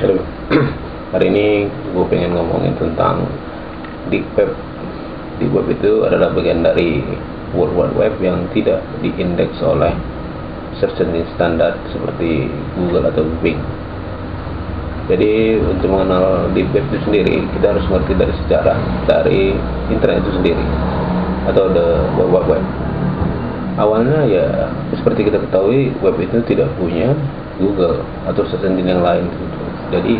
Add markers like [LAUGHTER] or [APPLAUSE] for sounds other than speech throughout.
[CLEARS THROAT] Hari ini gue pengen ngomongin tentang di web. Di web itu adalah bagian dari World Wide Web yang tidak diindeks oleh search engine standar seperti Google atau Bing. Jadi untuk mengenal di web itu sendiri kita harus mengerti dari sejarah dari internet itu sendiri atau the World Wide Web. Awalnya ya seperti kita ketahui web itu tidak punya Google atau search engine yang lain gitu. Jadi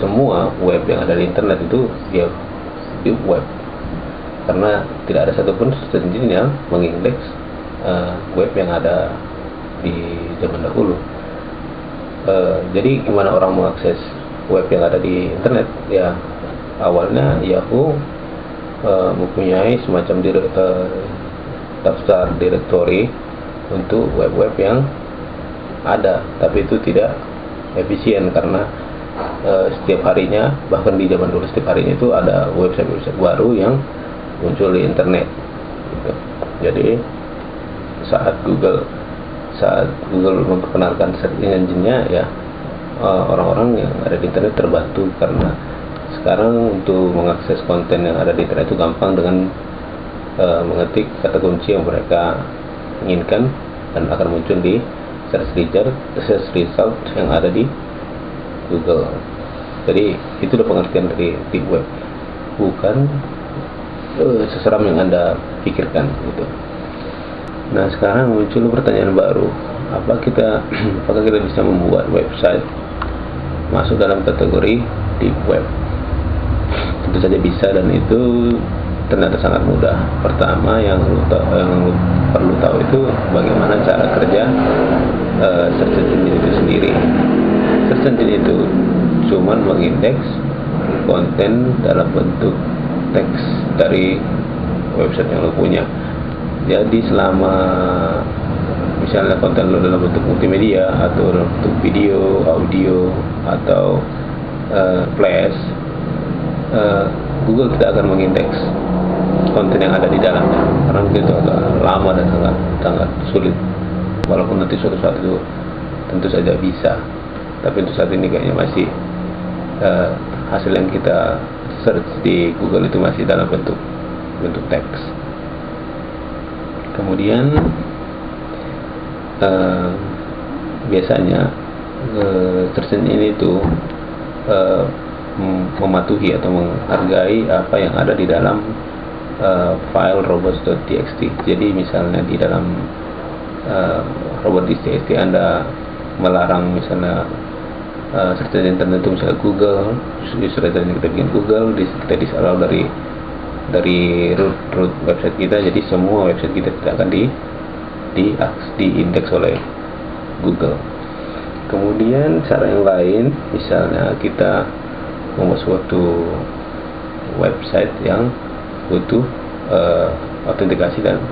semua web yang ada di internet itu ya di web karena tidak ada satupun engine yang mengindeks uh, web yang ada di zaman dahulu. Uh, jadi gimana orang mengakses web yang ada di internet? Ya awalnya Yahoo uh, mempunyai semacam daftar directory untuk web-web yang ada tapi itu tidak efisien karena e, setiap harinya bahkan di zaman dulu setiap harinya itu ada website-website baru yang muncul di internet gitu. jadi saat Google saat Google memperkenalkan search engine-nya ya orang-orang yang ada di internet terbantu karena sekarang untuk mengakses konten yang ada di internet itu gampang dengan uh, mengetik kata kunci yang mereka inginkan dan akan muncul di search result, search result yang ada di Google. Jadi itu adalah pengertian dari deep web, bukan uh, seseram yang anda pikirkan gitu. Nah sekarang muncul pertanyaan baru, apa kita, [CLEARS THROAT] apakah kita bisa membuat website masuk dalam kategori deep web? Tentu saja bisa dan itu ternyata sangat mudah. Pertama yang yang lu perlu tahu itu bagaimana cara kerja uh, search engine itu sendiri. Search engine itu cuman mengindeks konten dalam bentuk teks dari website yang lo punya. Jadi selama misalnya konten lo dalam bentuk multimedia atau dalam bentuk video, audio atau uh, flash, uh, Google tidak akan mengindeks konten yang ada di dalamnya. Karena itu agak lama dan sangat sangat sulit. Walaupun nanti suatu saat itu tentu saja bisa. Tapi untuk saat ini kayaknya masih uh, hasil yang kita search di Google itu masih dalam bentuk bentuk teks. Kemudian uh, biasanya uh, search engine itu uh, mematuhi atau menghargai apa yang ada di dalam uh, file robots.txt jadi misalnya di dalam uh, robot.txt anda melarang misalnya uh, search engine tertentu misalnya Google user yang kita bikin Google kita disallow dari dari root root website kita. Jadi semua website kita tidak akan di di di indeks oleh Google. Kemudian cara yang lain misalnya kita membuat suatu website yang butuh uh, autentikasi dan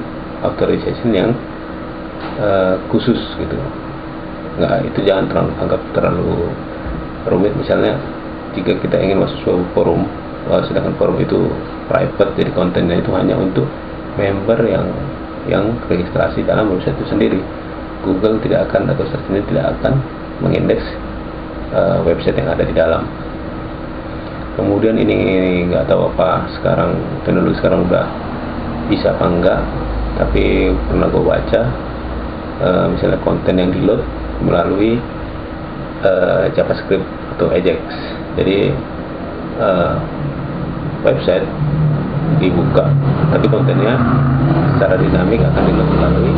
authorization yang uh, khusus gitu. Nggak itu jangan terlalu anggap terlalu rumit. Misalnya jika kita ingin masuk suatu forum uh, sedangkan forum itu private jadi kontennya itu hanya untuk member yang yang registrasi dalam website itu sendiri. Google tidak akan atau search engine tidak akan mengindeks uh, website yang ada di dalam kemudian ini nggak tahu apa sekarang teknologi sekarang udah bisa apa enggak tapi pernah gue baca uh, misalnya konten yang di load melalui uh, JavaScript atau Ajax. Jadi uh, website dibuka tapi kontennya secara dinamik akan di load melalui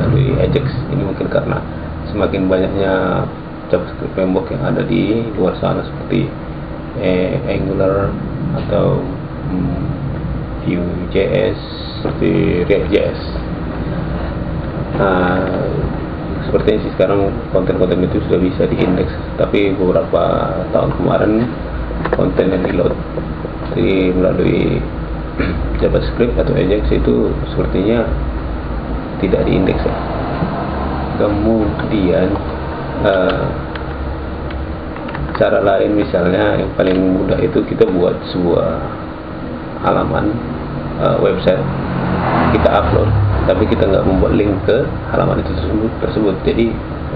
melalui Ajax. Ini mungkin karena semakin banyaknya JavaScript framework yang ada di luar sana seperti eh, Angular atau hmm, Vue.js seperti React.js nah sepertinya sih sekarang konten-konten itu sudah bisa diindeks. Tapi beberapa tahun kemarin konten yang di melalui [CLEARS THROAT] JavaScript atau Ajax itu sepertinya tidak diindeks kemudian uh, cara lain misalnya yang paling mudah itu kita buat sebuah halaman uh, website. Kita upload tapi kita nggak membuat link ke halaman itu tersebut tersebut. Jadi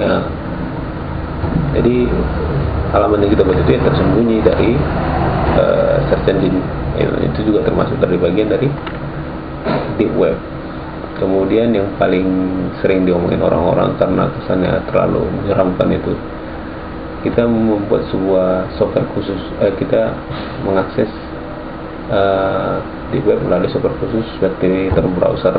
ya, jadi halaman yang kita buat itu yang tersembunyi dari uh, search engine. Ya, itu juga termasuk dari bagian dari deep web. Kemudian yang paling sering diomongin orang-orang karena kesannya terlalu menyeramkan itu kita membuat sebuah software khusus eh, kita mengakses uh, di web melalui software khusus seperti term browser.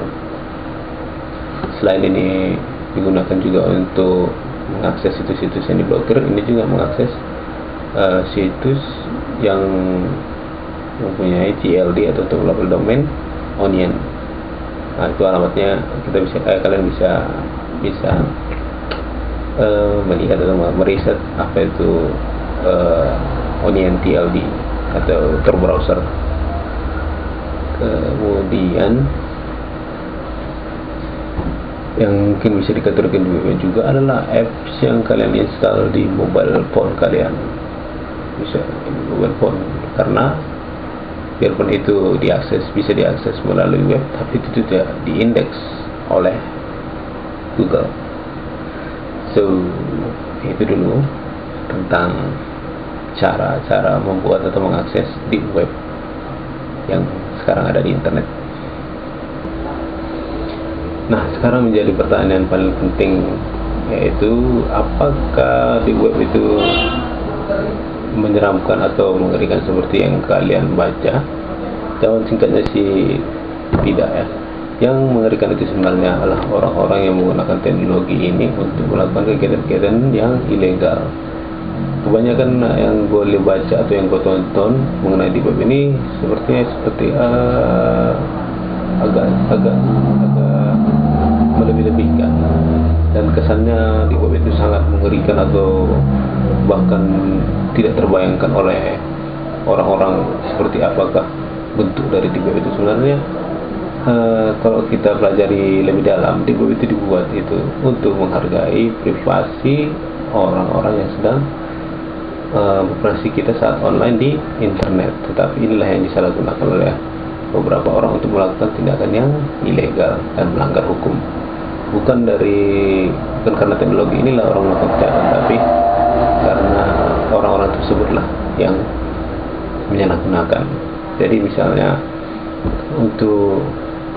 Selain ini digunakan juga untuk mengakses situs-situs yang diblokir ini juga mengakses uh, situs yang mempunyai TLD atau global domain onion. Nah itu alamatnya kita bisa eh, kalian bisa bisa melihat atau meriset apa itu uh, onion TLD atau Tor browser. Kemudian yang mungkin bisa dikategorikan juga adalah apps yang kalian install di mobile phone kalian. Bisa di mobile phone karena biarpun itu diakses bisa diakses melalui web tapi itu tidak diindeks oleh Google so itu dulu tentang cara-cara membuat atau mengakses di web yang sekarang ada di internet. Nah, sekarang menjadi pertanyaan paling penting yaitu apakah di web itu menyeramkan atau mengerikan seperti yang kalian baca? Jawaban singkatnya sih tidak ya. Yang mengerikan itu sebenarnya adalah orang-orang yang menggunakan teknologi ini untuk melakukan kegiatan-kegiatan yang ilegal. Kebanyakan yang gue baca atau yang gue tonton mengenai di web ini sepertinya seperti uh, agak agak agak melebih-lebihkan. Dan kesannya di web itu sangat mengerikan atau bahkan tidak terbayangkan oleh orang-orang seperti apakah bentuk dari web itu sebenarnya uh, kalau kita pelajari lebih dalam web itu dibuat itu untuk menghargai privasi orang-orang yang sedang uh, operasi kita saat online di internet. Tetapi inilah yang disalahgunakan oleh beberapa orang untuk melakukan tindakan yang ilegal dan melanggar hukum. Bukan dari bukan karena teknologi inilah orang melakukan kejahatan tapi karena orang-orang tersebutlah yang menyalahgunakan jadi misalnya untuk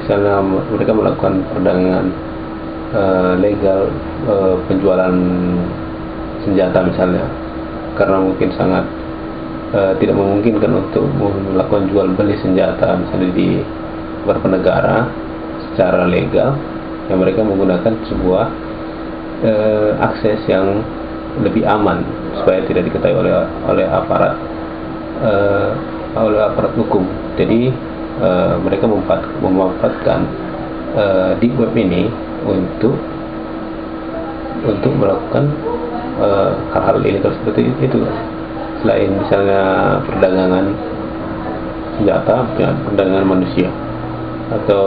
misalnya mereka melakukan perdagangan uh, legal uh, penjualan senjata misalnya. Karena mungkin sangat uh, tidak memungkinkan untuk melakukan jual beli senjata misalnya di beberapa negara secara legal yang mereka menggunakan sebuah uh, akses yang lebih aman supaya tidak diketahui oleh oleh aparat uh, oleh aparat hukum. Jadi uh, mereka memanfaatkan uh, di web ini untuk untuk melakukan Eh, hal-hal uh, ilegal seperti itu selain misalnya perdagangan senjata perdagangan manusia atau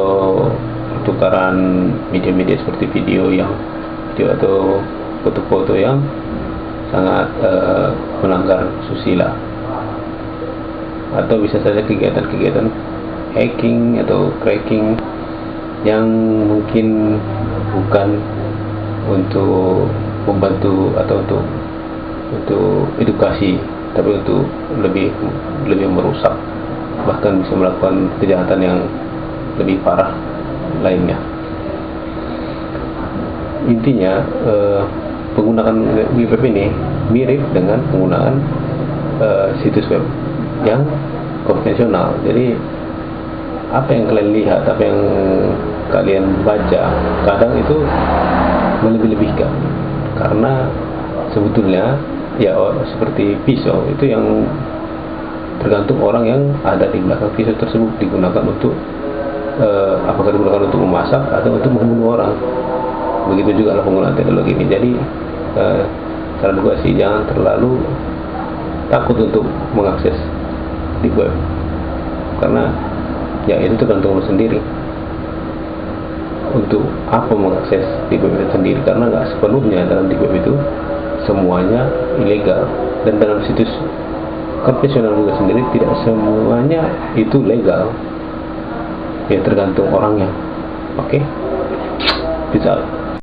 pertukaran media-media seperti video yang video atau foto-foto yang sangat uh, melanggar susila. Atau bisa saja kegiatan-kegiatan hacking atau cracking yang mungkin bukan untuk membantu atau untuk untuk edukasi tapi untuk lebih lebih merusak. Bahkan bisa melakukan kejahatan yang lebih parah lainnya. Intinya eh, penggunaan web ini mirip dengan penggunaan eh, situs web yang konvensional. Jadi apa yang kalian lihat apa yang kalian baca kadang itu melebih-lebihkan. Karena sebetulnya ya oh, seperti pisau itu yang tergantung orang yang ada di belakang pisau tersebut digunakan untuk uh, apakah digunakan untuk memasak atau untuk membunuh orang. Begitu juga lah penggunaan teknologi ini. Jadi uh, saran gue sih jangan terlalu takut untuk mengakses di web. Karena ya itu tergantung lo sendiri. Untuk apa mengakses di web itu sendiri? Karena nggak sepenuhnya dalam di web itu semuanya ilegal. Dan dalam situs konvensional juga sendiri tidak semuanya itu legal. Ya tergantung orangnya. Oke? Okay? out